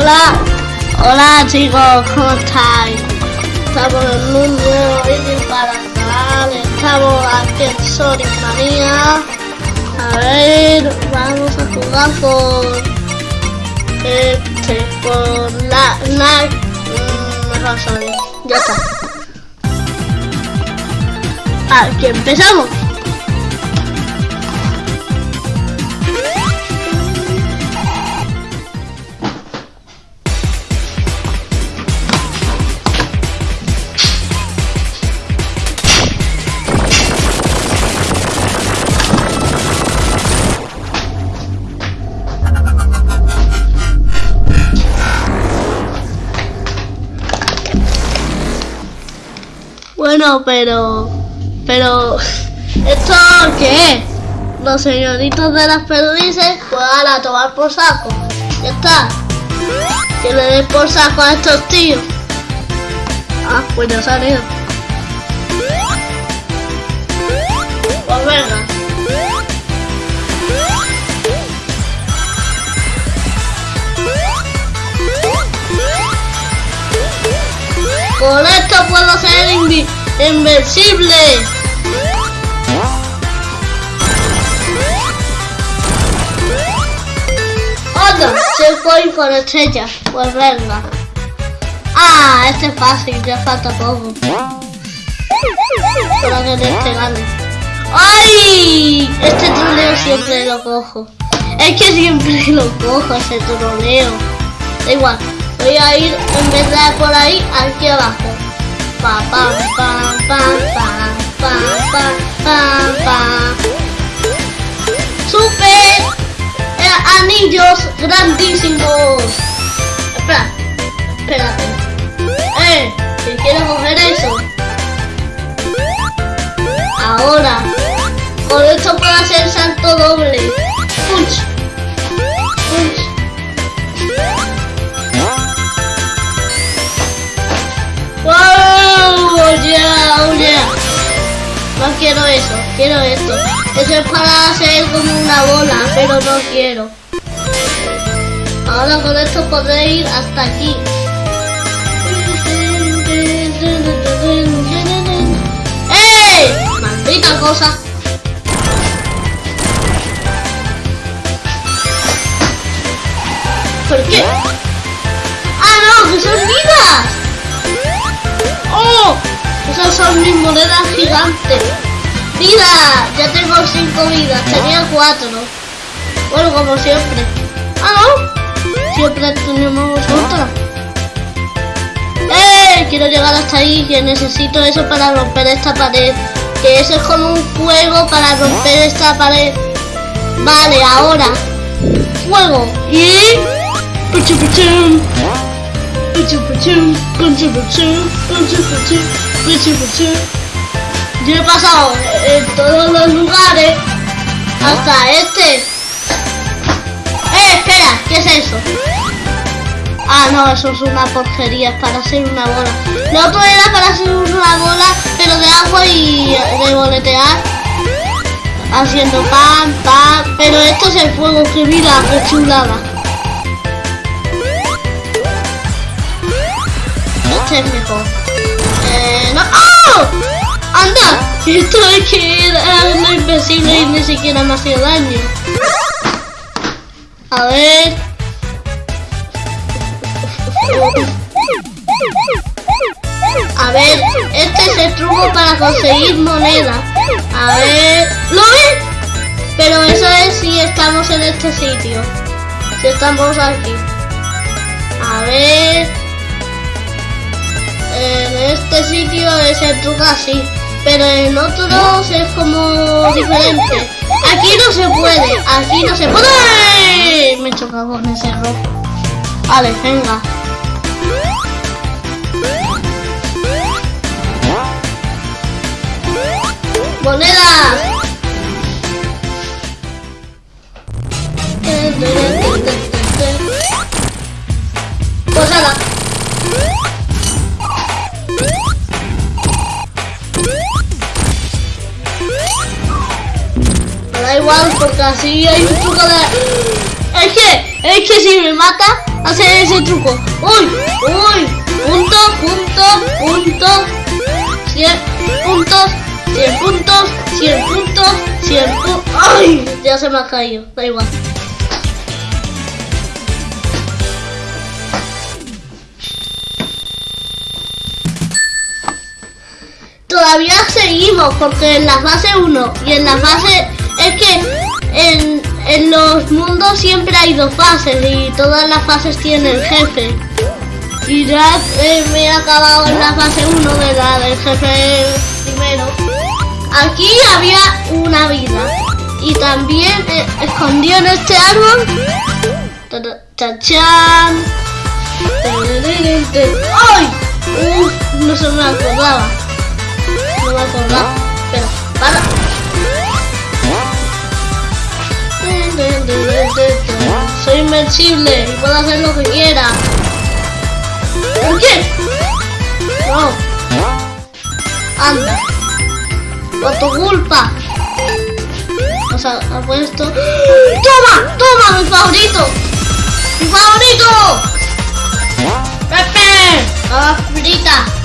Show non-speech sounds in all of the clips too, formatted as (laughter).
hola, hola chicos, ¿cómo estáis? Estamos en un nuevo vídeo para el estamos aquí en Sonic Manía. A ver, vamos a jugar con este, con la, la, mm, mejor Sonic, ya está. Aquí empezamos. Pero... Pero... ¿Esto qué es? Los señoritos de las perdices, pues a tomar por saco. Ya está. Que le den por saco a estos tíos. Ah, pues ya salió. Pues venga. Con esto puedo ser invi invencible. Otra, se fue con estrellas. Pues venga. Ah, este es fácil, ya falta poco. Para que este gane. ¡Ay! Este troleo siempre lo cojo. Es que siempre (laughs) lo cojo ese troleo. Da igual. Voy a ir en vez de por ahí, aquí abajo. Pa, pam, pam, pam, pam, pam. ¡Super! Eh, anillos grandísimos. Espera, espérate. Eh, si quiero coger eso. Ahora, con esto puedo hacer salto doble. Punch. Quiero eso, quiero esto. Eso es para hacer como una bola, pero no quiero. Ahora con esto podré ir hasta aquí. ¡Eh! ¡Maldita cosa! ¿Por qué? ¡Ah, no! ¡Que son vidas! ¡Oh! Esas son mis monedas gigantes. ¡Vida! Ya tengo cinco vidas. Tenía cuatro. Bueno, como siempre. ¡Ah, no! Siempre tenemos otra. ¡Eh! Quiero llegar hasta ahí. Que necesito eso para romper esta pared. Que eso es como un fuego para romper esta pared. Vale, ahora. Fuego. Y... Puchu, puchu. Yo he pasado en todos los lugares hasta este. ¡Eh, espera! ¿Qué es eso? Ah, no, eso es una porquería, es para hacer una bola. Lo otro era para hacer una bola, pero de agua y de boletear. Haciendo pan, pan. Pero esto es el fuego, que mira, qué chulada. Este es mejor. Eh, no. ¡Oh! ¡Anda! Esto es que era lo invencible y ni siquiera me hacía daño. A ver. A ver, este es el truco para conseguir moneda. A ver. ¿Lo ves? Pero eso es si estamos en este sitio. Si estamos aquí. A ver en este sitio es el truco así, pero en otros es como diferente. Aquí no se puede, aquí no se puede. Me he chocado con ese rojo. Vale, venga. ¡Moneda! Pues. Igual porque así hay un truco de... Es que Es que si me mata, hace ese truco. ¡Uy! ¡Uy! Punto, punto, punto. 100 puntos, 100 puntos, 100 puntos, 100 puntos. ¡Ay! Ya se me ha caído. Da igual. Todavía seguimos porque en la fase 1 y en la fase es que en, en los mundos siempre hay dos fases y todas las fases tienen jefe. Y ya eh, me he acabado en la fase 1 de la del jefe primero. Aquí había una vida. Y también eh, escondido en este árbol. ¡Chachán! ¡Ay! No se me acordaba. No me acordaba. Espera, para. Soy invencible y puedo hacer lo que quiera. ¿Por qué? No. Anda. Por tu culpa. O sea, ha puesto... ¡Toma! ¡Toma! ¡Mi favorito! ¡Mi favorito! ¡Pepe! ¡La frita!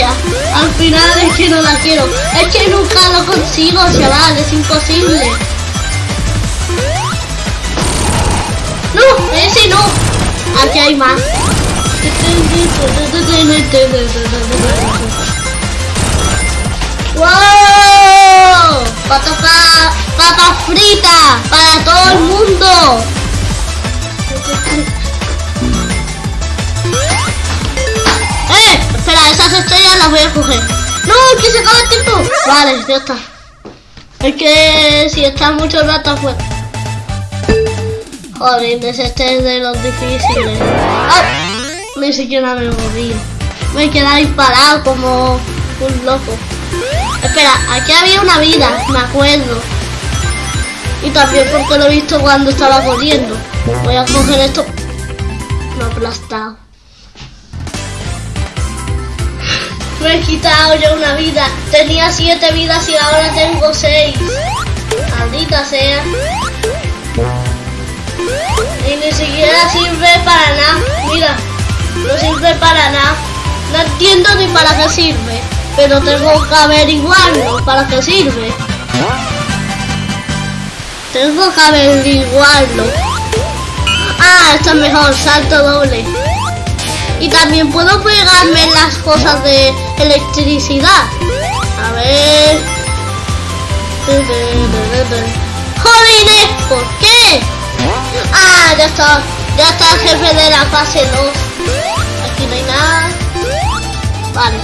Al final es que no la quiero. Es que nunca lo consigo, chaval. Es imposible. No, ese no. Aquí hay más. ¡Wow! Pata, papa frita para todo el mundo. Espera, esas estrellas las voy a coger. ¡No! ¡Que se acaba el tiempo! Vale, ya está. Es que si estás mucho rato afuera. Joder, este es de los difíciles. ¡Ay! Ni siquiera me moví. Me quedé disparado como un loco. Espera, aquí había una vida, me acuerdo. Y también porque lo he visto cuando estaba corriendo. Voy a coger esto. Me ha aplastado. Me he quitado ya una vida. Tenía siete vidas y ahora tengo seis. Maldita sea. Y ni siquiera sirve para nada. Mira, no sirve para nada. No entiendo ni para qué sirve. Pero tengo que averiguarlo. ¿Para qué sirve? Tengo que averiguarlo. Ah, esto es mejor. Salto doble. Y también puedo pegarme las cosas de electricidad. A ver. ¡Jolines! ¿Por qué? Ah, ya está. Ya está el jefe de la fase 2. Aquí no hay nada. Vale.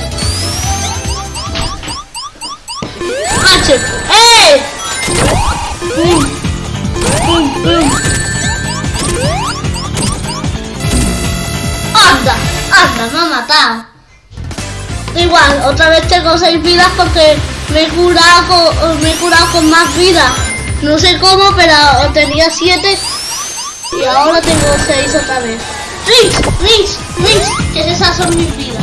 ¡Eh! ¡Pum! Me ha matado. Igual, otra vez tengo seis vidas porque me he curado con, me curado más vidas. No sé cómo, pero tenía siete y ahora tengo seis otra vez. ¡Rings! ¡Rings! ¡Rings! Que esas son mis vidas.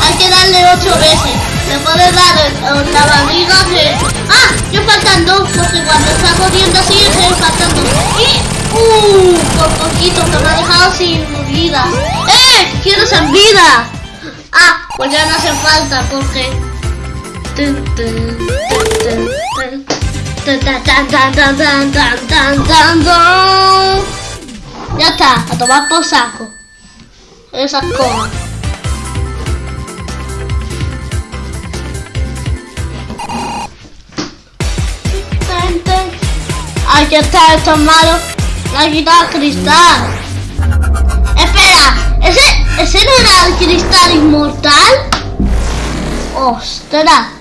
Hay que darle ocho veces. Se puede dar la barriga de... ¡Ah! Yo faltan dos, porque cuando está corriendo así, se. ¡Uh! Por poquito, que me ha dejado sin vida. ¡Eh! ¡Quiero ser vida! Ah, pues ya no hace falta, porque... Ya está, a tomar por saco. Esas cosas. Aquí está, esto es malo. La quitado cristal. Espera, ¿ese, ¿ese no era el cristal inmortal? Ostras.